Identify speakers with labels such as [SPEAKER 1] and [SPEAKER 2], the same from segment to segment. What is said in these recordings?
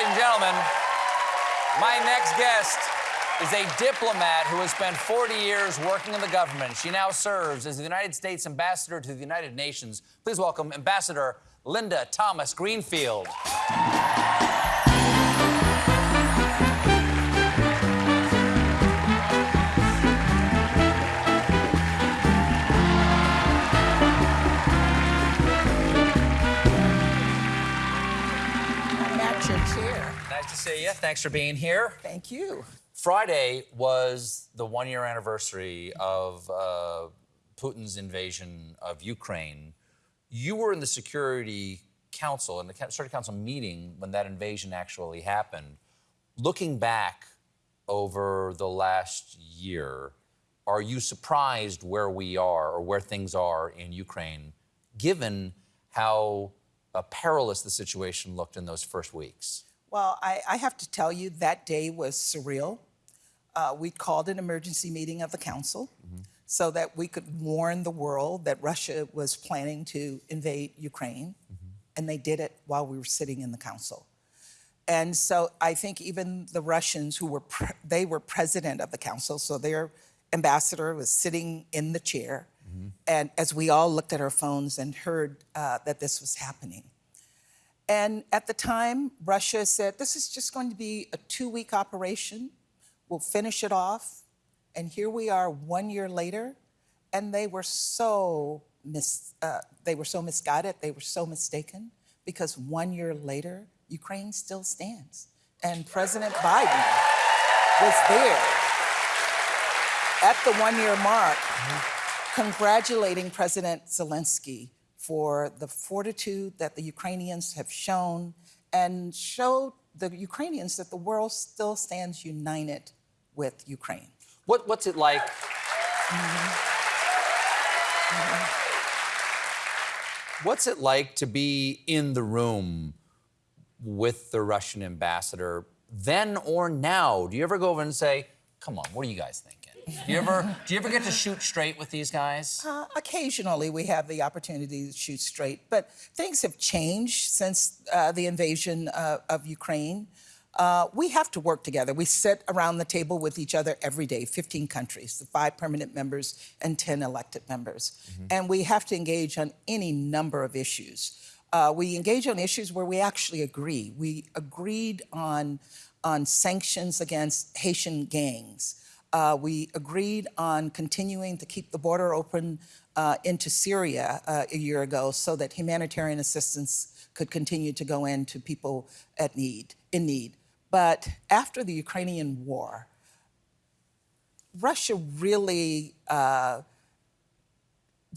[SPEAKER 1] ladies and gentlemen, my next guest is a diplomat who has spent 40 years working in the government. She now serves as the United States ambassador to the United Nations. Please welcome Ambassador Linda Thomas Greenfield. Nice to see you. Thanks for being here.
[SPEAKER 2] Thank you.
[SPEAKER 1] Friday was the one year anniversary of uh, Putin's invasion of Ukraine. You were in the Security Council, in the Security Council meeting when that invasion actually happened. Looking back over the last year, are you surprised where we are or where things are in Ukraine, given how uh, perilous the situation looked in those first weeks?
[SPEAKER 2] Well, I, I have to tell you, that day was surreal. Uh, we called an emergency meeting of the council so that we could warn the world that Russia was planning to invade Ukraine, and they did it while we were sitting in the council. And so I think even the Russians who were, pre- they were president of the council, so their ambassador was sitting in the chair. And as we all looked at our phones and heard uh, that this was happening. And at the time, Russia said, this is just going to be a two week operation. We'll finish it off. And here we are one year later, and they were so mis- uh, they were so misguided, they were so mistaken, because one year later, Ukraine still stands. And President Biden was there at the one year mark, congratulating President Zelensky for the fortitude that the Ukrainians have shown and showed the Ukrainians that the world still stands united with Ukraine.
[SPEAKER 1] What, what's it like? What's it like to be in the room with the Russian ambassador then or now? Do you ever go over and say, "Come on, what do you guys thinking?" Do you ever do you ever get to shoot straight with these guys?
[SPEAKER 2] Uh, occasionally, we have the opportunity to shoot straight, but things have changed since uh, the invasion uh, of Ukraine. Uh, we have to work together. We sit around the table with each other every day, 15 countries, the five permanent members and 10 elected members. And we have to engage on any number of issues. Uh, we engage on issues where we actually agree. We agreed on, on sanctions against Haitian gangs. Uh, we agreed on continuing to keep the border open uh, into Syria uh, a year ago so that humanitarian assistance could continue to go in to people at need, in need. But after the Ukrainian war, Russia really, uh,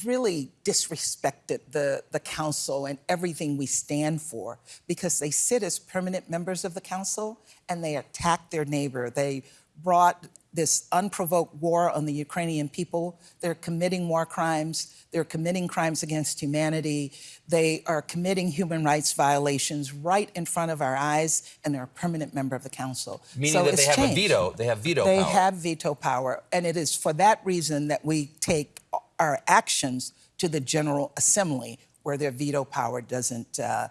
[SPEAKER 2] really disrespected the, the council and everything we stand for because they sit as permanent members of the council and they attack their neighbor. They brought this unprovoked war on the Ukrainian people. They're committing war crimes. They're committing crimes against humanity. They are committing human rights violations right in front of our eyes, and they're a permanent member of the council.
[SPEAKER 1] Meaning
[SPEAKER 2] So
[SPEAKER 1] that they have a veto. They have veto power.
[SPEAKER 2] They
[SPEAKER 1] power.
[SPEAKER 2] have veto power, and it is for that reason that we take our actions to the General Assembly, where their veto power doesn't uh,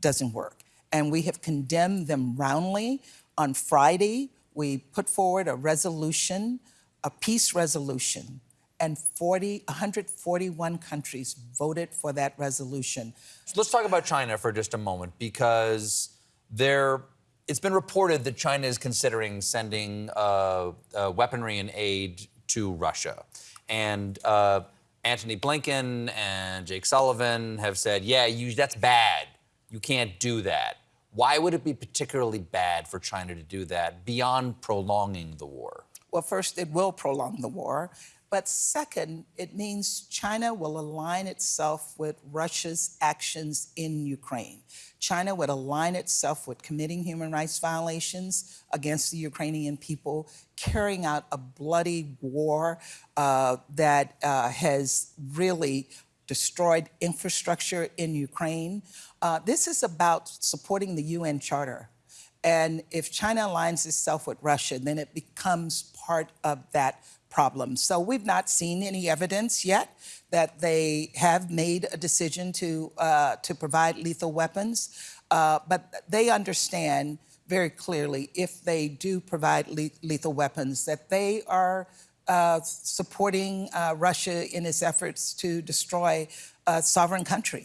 [SPEAKER 2] doesn't work. And we have condemned them roundly. On Friday, we put forward a resolution, a peace resolution, and 40, 141 countries voted for that resolution.
[SPEAKER 1] So let's talk about China for just a moment because there, it's been reported that China is considering sending uh, uh, weaponry and aid to Russia. And uh, Antony Blinken and Jake Sullivan have said, yeah, you, that's bad. You can't do that. Why would it be particularly bad for China to do that beyond prolonging the war?
[SPEAKER 2] Well, first, it will prolong the war. But second, it means China will align itself with Russia's actions in Ukraine. China would align itself with committing human rights violations against the Ukrainian people, carrying out a bloody war uh, that uh, has really destroyed infrastructure in Ukraine. Uh, this is about supporting the UN Charter. And if China aligns itself with Russia, then it becomes part of that problem. So we've not seen any evidence yet that they have made a decision to uh, to provide lethal weapons, uh, but they understand very clearly if they do provide le- lethal weapons that they are uh, supporting uh, Russia in its efforts to destroy a sovereign country.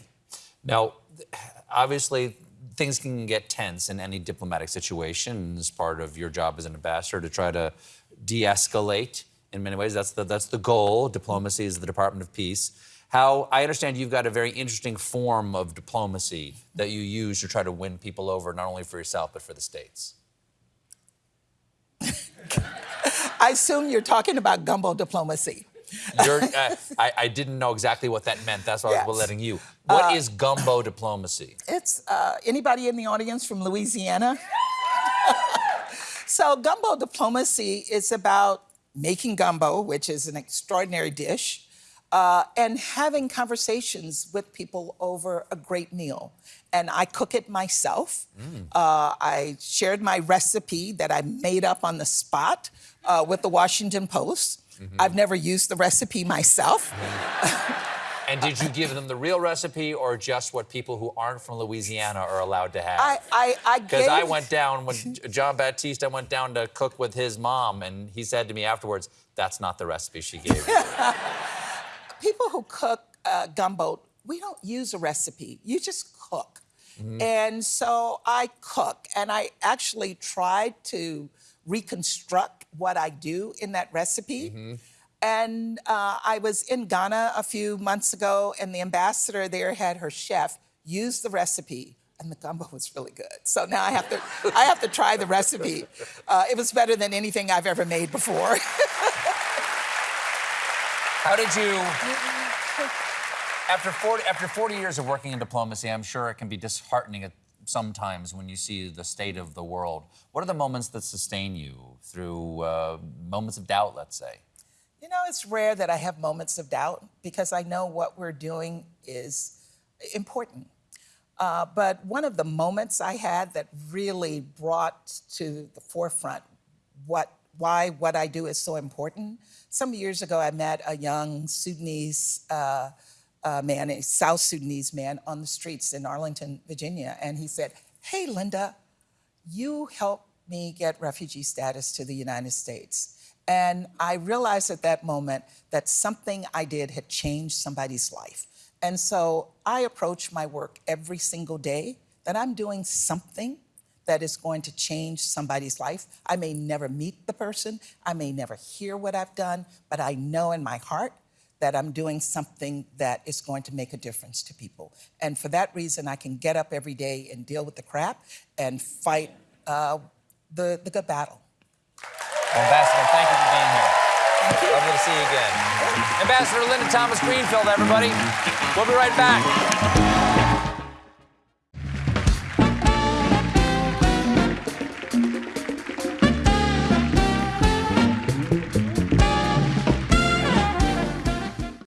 [SPEAKER 1] Now, obviously, things can get tense in any diplomatic situation. As part of your job as an ambassador to try to de-escalate. In many ways, that's the that's the goal. Diplomacy is the Department of Peace. How I understand you've got a very interesting form of diplomacy that you use to try to win people over, not only for yourself but for the states.
[SPEAKER 2] I assume you're talking about gumbo diplomacy.
[SPEAKER 1] You're, uh, I, I didn't know exactly what that meant. That's why I was
[SPEAKER 2] Yes. Uh,
[SPEAKER 1] letting you. What is gumbo diplomacy?
[SPEAKER 2] It's uh, anybody in the audience from Louisiana? so, gumbo diplomacy is about making gumbo, which is an extraordinary dish, uh, and having conversations with people over a great meal. And I cook it myself. Uh, I shared my recipe that I made up on the spot uh, with the Washington Post. I've never used the recipe myself.
[SPEAKER 1] And did you give them the real recipe or just what people who aren't from Louisiana are allowed to have?
[SPEAKER 2] I, I, I
[SPEAKER 1] Because
[SPEAKER 2] gave
[SPEAKER 1] I went down when Jon Batiste, I went down to cook with his mom, and he said to me afterwards, "That's not the recipe she gave me."
[SPEAKER 2] people who cook uh, gumbo, we don't use a recipe. You just cook. And so I cook, and I actually tried to reconstruct what I do in that recipe. And uh, I was in Ghana a few months ago, and the ambassador there had her chef use the recipe. And the gumbo was really good. So now I have to, I have to try the recipe. Uh, it was better than anything I've ever made before.
[SPEAKER 1] How did you? After 40, after 40 years of working in diplomacy, I'm sure it can be disheartening at sometimes when you see the state of the world. What are the moments that sustain you through uh, moments of doubt, let's say?
[SPEAKER 2] You know, it's rare that I have moments of doubt because I know what we're doing is important. Uh, but one of the moments I had that really brought to the forefront what, why what I do is so important. Some years ago, I met a young Sudanese uh, uh, man, a South Sudanese man, on the streets in Arlington, Virginia, and he said, "Hey, Linda, you helped me get refugee status to the United States." And I realized at that moment that something I did had changed somebody's life. And so I approach my work every single day that I'm doing something that is going to change somebody's life. I may never meet the person, I may never hear what I've done, but I know in my heart that I'm doing something that is going to make a difference to people. And for that reason, I can get up every day and deal with the crap and fight uh, the, the good battle.
[SPEAKER 1] Well, Ambassador, thank you for being here. Lovely to see you again. Ambassador Linda Thomas Greenfield, everybody. We'll be right back.